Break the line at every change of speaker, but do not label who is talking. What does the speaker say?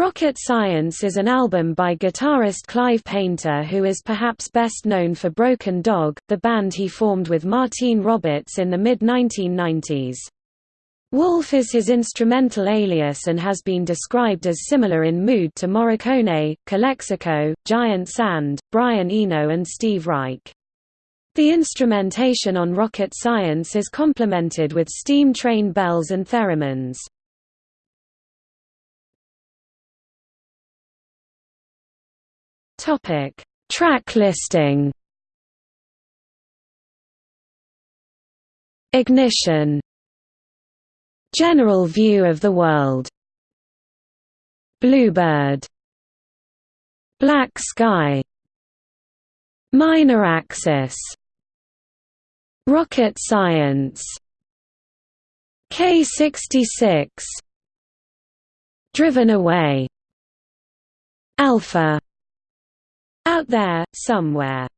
Rocket Science is an album by guitarist Clive Painter who is perhaps best known for Broken Dog, the band he formed with Martine Roberts in the mid-1990s. Wolf is his instrumental alias and has been described as similar in mood to Morricone, Calexico, Giant Sand, Brian Eno and Steve Reich. The instrumentation on Rocket Science is complemented with steam train bells and theremins. Topic: Track listing. Ignition. General view of the world. Bluebird. Black sky. Minor axis. Rocket science. K66. Driven away. Alpha out there, somewhere